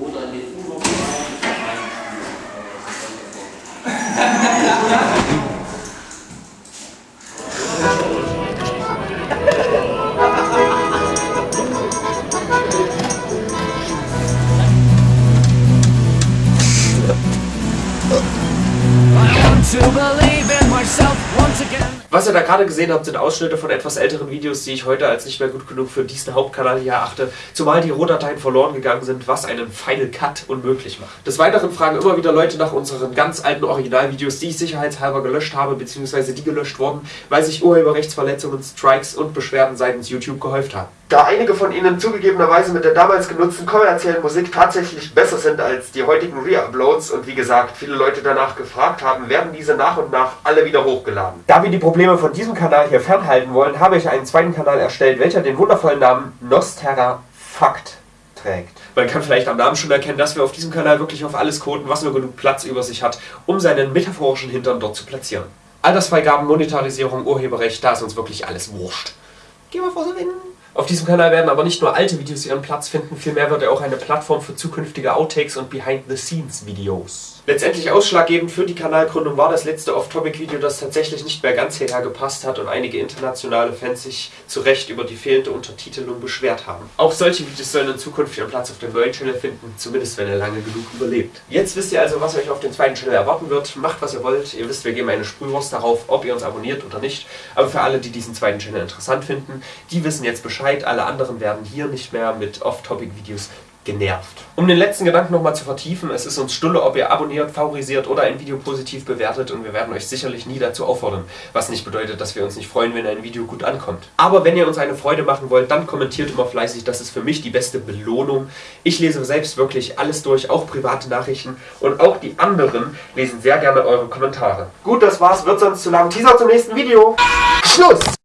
oder want To believe in myself once again. Was ihr da gerade gesehen habt, sind Ausschnitte von etwas älteren Videos, die ich heute als nicht mehr gut genug für diesen Hauptkanal hier erachte, zumal die Rohdateien verloren gegangen sind, was einen Final Cut unmöglich macht. Des Weiteren fragen immer wieder Leute nach unseren ganz alten Originalvideos, die ich sicherheitshalber gelöscht habe, beziehungsweise die gelöscht wurden, weil sich Urheberrechtsverletzungen, Strikes und Beschwerden seitens YouTube gehäuft haben. Da einige von ihnen zugegebenerweise mit der damals genutzten kommerziellen Musik tatsächlich besser sind als die heutigen Re-Uploads und wie gesagt viele Leute danach gefragt haben, werden diese nach und nach alle wieder hochgeladen. Da wir die Probleme von diesem Kanal hier fernhalten wollen, habe ich einen zweiten Kanal erstellt, welcher den wundervollen Namen Nosterra Fakt trägt. Man kann vielleicht am Namen schon erkennen, dass wir auf diesem Kanal wirklich auf alles koden, was nur genug Platz über sich hat, um seinen metaphorischen Hintern dort zu platzieren. Altersfreigaben, Monetarisierung, Urheberrecht, da ist uns wirklich alles wurscht. Geh mal vor so. Auf diesem Kanal werden aber nicht nur alte Videos ihren Platz finden, vielmehr wird er auch eine Plattform für zukünftige Outtakes und Behind-the-Scenes-Videos. Letztendlich ausschlaggebend für die Kanalgründung war das letzte Off-Topic-Video, das tatsächlich nicht mehr ganz hierher gepasst hat und einige internationale Fans sich zu Recht über die fehlende Untertitelung beschwert haben. Auch solche Videos sollen in Zukunft ihren Platz auf dem neuen Channel finden, zumindest wenn er lange genug überlebt. Jetzt wisst ihr also, was euch auf dem zweiten Channel erwarten wird. Macht was ihr wollt. Ihr wisst, wir geben eine Sprühwurst darauf, ob ihr uns abonniert oder nicht. Aber für alle, die diesen zweiten Channel interessant finden, die wissen jetzt Bescheid. Alle anderen werden hier nicht mehr mit Off-Topic-Videos genervt. Um den letzten Gedanken nochmal zu vertiefen, es ist uns Stunde, ob ihr abonniert, favorisiert oder ein Video positiv bewertet und wir werden euch sicherlich nie dazu auffordern, was nicht bedeutet, dass wir uns nicht freuen, wenn ein Video gut ankommt. Aber wenn ihr uns eine Freude machen wollt, dann kommentiert immer fleißig, das ist für mich die beste Belohnung. Ich lese selbst wirklich alles durch, auch private Nachrichten und auch die anderen lesen sehr gerne eure Kommentare. Gut, das war's, wird sonst zu lang. Teaser zum nächsten Video. Schluss!